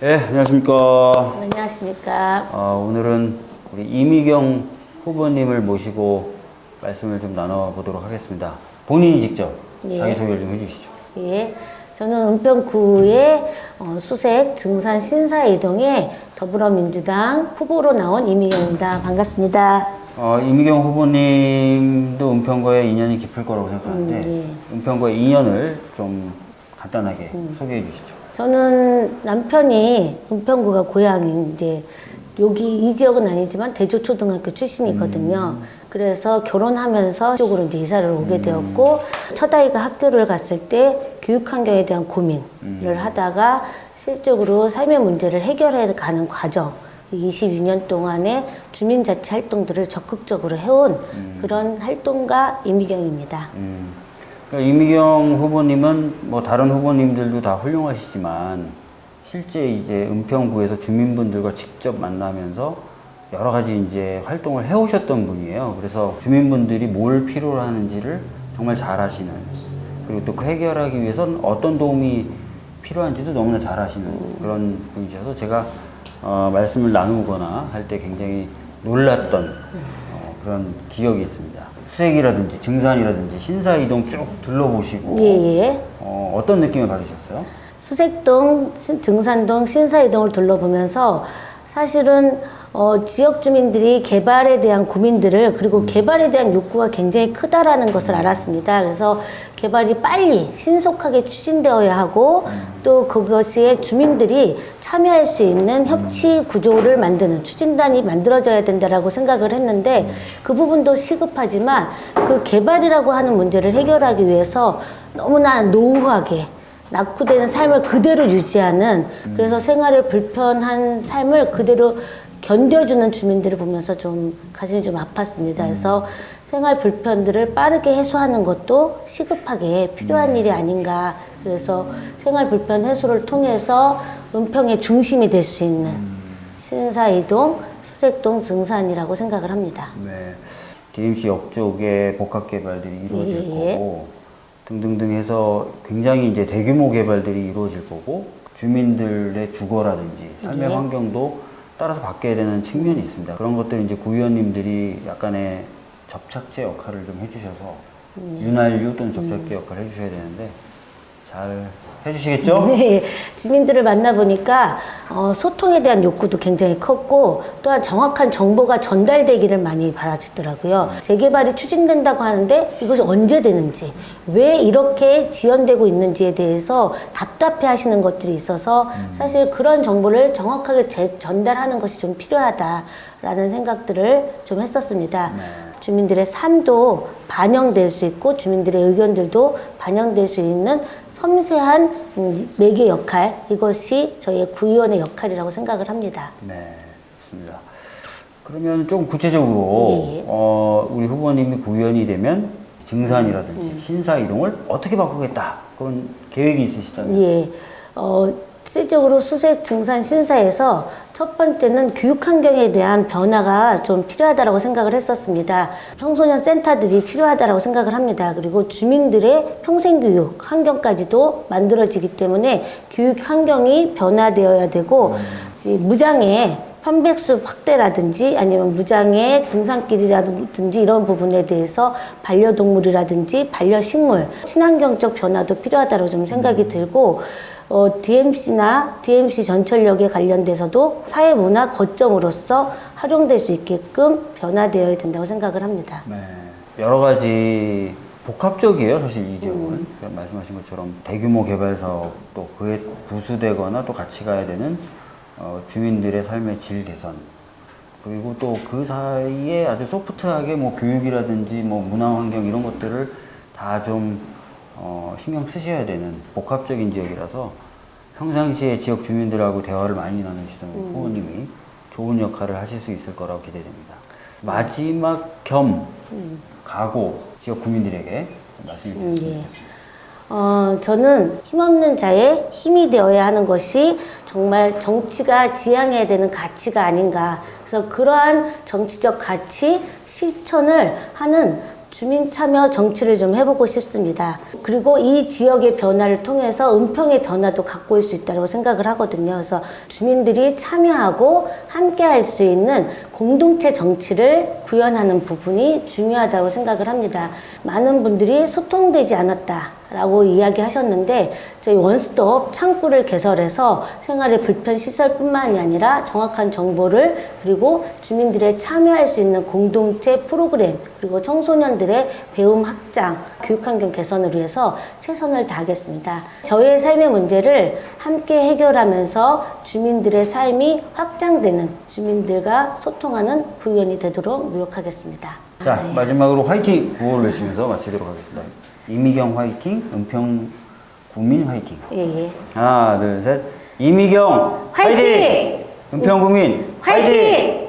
네, 안녕하십니까. 안녕하십니까. 어, 오늘은 우리 이미경 후보님을 모시고 말씀을 좀 나눠보도록 하겠습니다. 본인이 직접 예. 자기소개를 좀 해주시죠. 예. 저는 은평구의 어, 수색 증산 신사 이동의 더불어민주당 후보로 나온 이미경입니다. 반갑습니다. 어, 이미경 후보님도 은평과의 인연이 깊을 거라고 생각하는데 음, 은평과의 인연을 좀 간단하게 소개해 주시죠. 저는 남편이 은평구가 고향인 이제 여기 이 지역은 아니지만 대조초등학교 출신이거든요. 그래서 결혼하면서 이쪽으로 이제 이사를 오게 되었고 첫 아이가 학교를 갔을 때 교육 환경에 대한 고민을 하다가 실적으로 삶의 문제를 해결해 가는 과정 22년 동안의 주민자치 활동들을 적극적으로 해온 그런 활동가 이미경입니다. 음, 그러니까 이미경 후보님은 뭐 다른 후보님들도 다 훌륭하시지만 실제 이제 은평구에서 주민분들과 직접 만나면서 여러 가지 이제 활동을 해오셨던 분이에요. 그래서 주민분들이 뭘 필요로 하는지를 정말 잘 하시는 그리고 또 그 해결하기 위해선 어떤 도움이 필요한지도 너무나 잘 하시는 그런 분이셔서 제가 어, 말씀을 나누거나 할 때 굉장히 놀랐던 어, 그런 기억이 있습니다. 수색이라든지 증산이라든지 신사이동 쭉 둘러보시고 예 예. 어, 어떤 느낌을 받으셨어요? 수색동, 신- 증산동, 신사이동을 둘러보면서 사실은 어, 지역 주민들이 개발에 대한 고민들을 그리고 개발에 대한 욕구가 굉장히 크다라는 것을 알았습니다. 그래서 개발이 빨리 신속하게 추진되어야 하고 또 그것에 주민들이 참여할 수 있는 협치 구조를 만드는 추진단이 만들어져야 된다라고 생각을 했는데 그 부분도 시급하지만 그 개발이라고 하는 문제를 해결하기 위해서 너무나 노후하게 낙후되는 삶을 그대로 유지하는 그래서 생활에 불편한 삶을 그대로 견뎌주는 주민들을 보면서 좀 가슴이 좀 아팠습니다. 그래서 생활 불편들을 빠르게 해소하는 것도 시급하게 필요한 일이 아닌가. 그래서 생활 불편 해소를 통해서 은평의 중심이 될 수 있는 신사이동, 수색동, 증산이라고 생각을 합니다. 네. DMC 옆쪽에 복합 개발들이 이루어질 예, 예. 거고 등등등 해서 굉장히 이제 대규모 개발들이 이루어질 거고 주민들의 주거라든지 삶의 예. 환경도 따라서 바뀌어야 되는 측면이 있습니다. 그런 것들 이제 구의원님들이 약간의 접착제 역할을 좀 해주셔서 음. 윤활유 또는 접착제 역할을 해주셔야 되는데 잘 해주시겠죠? 네, 주민들을 만나보니까 어, 소통에 대한 욕구도 굉장히 컸고 또한 정확한 정보가 전달되기를 많이 바라시더라고요. 재개발이 추진된다고 하는데 이것이 언제 되는지 왜 이렇게 지연되고 있는지에 대해서 답답해 하시는 것들이 있어서 사실 그런 정보를 정확하게 제- 전달하는 것이 좀 필요하다라는 생각들을 좀 했었습니다. 주민들의 삶도 반영될 수 있고 주민들의 의견들도 반영될 수 있는 섬세한 음, 매개 역할 이것이 저희의 구의원의 역할이라고 생각을 합니다. 네, 좋습니다. 그러면 좀 구체적으로 예, 예. 어, 우리 후보님이 구의원이 되면 증산이라든지 음. 신사 이동을 어떻게 바꾸겠다 그런 계획이 있으시다면 예, 어, 실질적으로 수색 증산 신사에서 첫 번째는 교육 환경에 대한 변화가 좀 필요하다고 생각을 했었습니다. 청소년 센터들이 필요하다고 생각을 합니다. 그리고 주민들의 평생교육 환경까지도 만들어지기 때문에 교육 환경이 변화되어야 되고 이제 무장애 편백수 확대라든지 아니면 무장애 등산길이라든지 이런 부분에 대해서 반려동물이라든지 반려식물 친환경적 변화도 필요하다고 좀 생각이 들고 어, DMC나 DMC 전철역에 관련돼서도 사회문화 거점으로서 활용될 수 있게끔 변화되어야 된다고 생각을 합니다. 네, 여러 가지 복합적이에요 사실 이 지역은 음. 그러니까 말씀하신 것처럼 대규모 개발 사업 또 그에 부수되거나 또 같이 가야 되는 어, 주민들의 삶의 질 개선 그리고 또 그 사이에 아주 소프트하게 뭐 교육이라든지 뭐 문화 환경 이런 것들을 다좀 어, 신경 쓰셔야 되는 복합적인 지역이라서 평상시에 지역 주민들하고 대화를 많이 나누시던 음. 후보님이 좋은 역할을 하실 수 있을 거라고 기대됩니다. 마지막 겸 각오 지역 구민들에게 말씀해 음, 주시죠. 예. 어, 저는 힘없는 자의 힘이 되어야 하는 것이 정말 정치가 지향해야 되는 가치가 아닌가. 그래서 그러한 정치적 가치 실천을 하는 주민 참여 정치를 좀 해보고 싶습니다. 그리고 이 지역의 변화를 통해서 은평의 변화도 갖고 올 수 있다고 생각을 하거든요. 그래서 주민들이 참여하고 함께 할 수 있는 공동체 정치를 구현하는 부분이 중요하다고 생각을 합니다. 많은 분들이 소통되지 않았다라고 이야기하셨는데 저희 원스톱 창구를 개설해서 생활의 불편 시설뿐만이 아니라 정확한 정보를 그리고 주민들의 참여할 수 있는 공동체 프로그램 그리고 청소년들의 배움 확장, 교육 환경 개선을 위해서 최선을 다하겠습니다. 저희의 삶의 문제를 함께 해결하면서 주민들의 삶이 확장되는 주민들과 소통하는 구의원이 되도록 노력하겠습니다. 자, 마지막으로 화이팅 구호를 외치면서 마치도록 하겠습니다. 이미경 화이팅, 은평 국민 화이팅. 예, 예. 하나, 둘, 셋. 이미경 화이팅! 은평 국민 화이팅!